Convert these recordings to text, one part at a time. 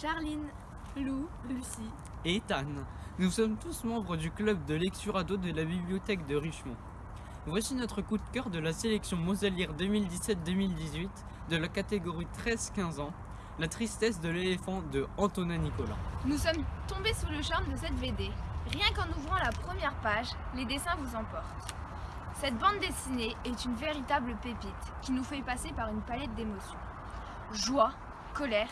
Charline, Lou, Lucie. et Ethan. Nous sommes tous membres du club de lecture ado de la bibliothèque de Richemont. Voici notre coup de cœur de la sélection Moselière 2017-2018 de la catégorie 13-15 ans, La tristesse de l'éléphant de Antonin Nicolas. Nous sommes tombés sous le charme de cette BD. Rien qu'en ouvrant la première page, les dessins vous emportent. Cette bande dessinée est une véritable pépite qui nous fait passer par une palette d'émotions. Joie, colère,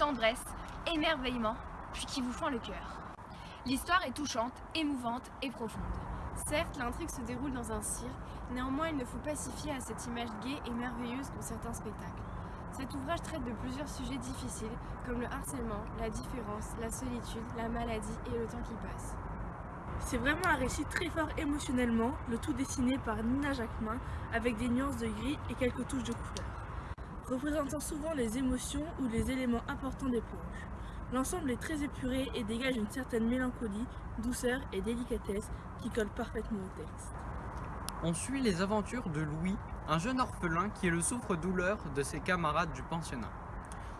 tendresse, émerveillement, puis qui vous font le cœur. L'histoire est touchante, émouvante et profonde. Certes, l'intrigue se déroule dans un cirque, néanmoins il ne faut pas s'y fier à cette image gaie et merveilleuse qu'ont certains spectacles. Cet ouvrage traite de plusieurs sujets difficiles, comme le harcèlement, la différence, la solitude, la maladie et le temps qui passe. C'est vraiment un récit très fort émotionnellement, le tout dessiné par Nina Jacquemin avec des nuances de gris et quelques touches de couleur, représentant souvent les émotions ou les éléments importants des planches. L'ensemble est très épuré et dégage une certaine mélancolie, douceur et délicatesse qui collent parfaitement au texte. On suit les aventures de Louis, un jeune orphelin qui est le souffre-douleur de ses camarades du pensionnat.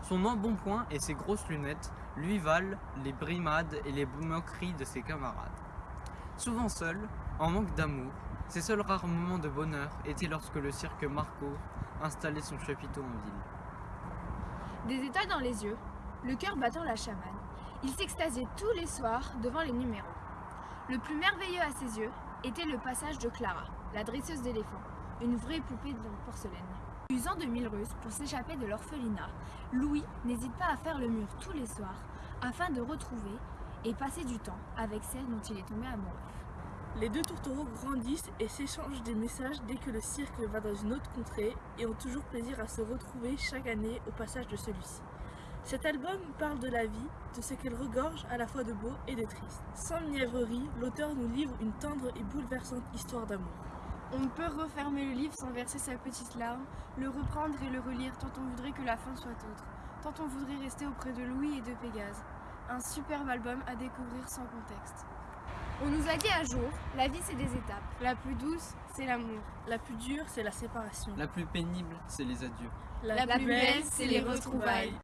Son embonpoint et ses grosses lunettes lui valent les brimades et les moqueries de ses camarades. Souvent seul, en manque d'amour, ses seuls rares moments de bonheur étaient lorsque le cirque Marco installait son chapiteau en ville. Des étoiles dans les yeux, le cœur battant la chamane, il s'extasiait tous les soirs devant les numéros. Le plus merveilleux à ses yeux était le passage de Clara, la dresseuse d'éléphants, une vraie poupée de porcelaine. Usant de mille ruses pour s'échapper de l'orphelinat, Louis n'hésite pas à faire le mur tous les soirs afin de retrouver et passer du temps avec celle dont il est tombé amoureux. Les deux tourtereaux grandissent et s'échangent des messages dès que le cirque va dans une autre contrée et ont toujours plaisir à se retrouver chaque année au passage de celui-ci. Cet album parle de la vie, de ce qu'elle regorge à la fois de beau et de triste. Sans mièvrerie, l'auteur nous livre une tendre et bouleversante histoire d'amour. On ne peut refermer le livre sans verser sa petite larme, le reprendre et le relire tant on voudrait que la fin soit autre, tant on voudrait rester auprès de Louis et de Pégase. Un superbe album à découvrir sans contexte. On nous a dit un jour, la vie c'est des étapes. La plus douce, c'est l'amour. La plus dure, c'est la séparation. La plus pénible, c'est les adieux. La plus belle, c'est les retrouvailles.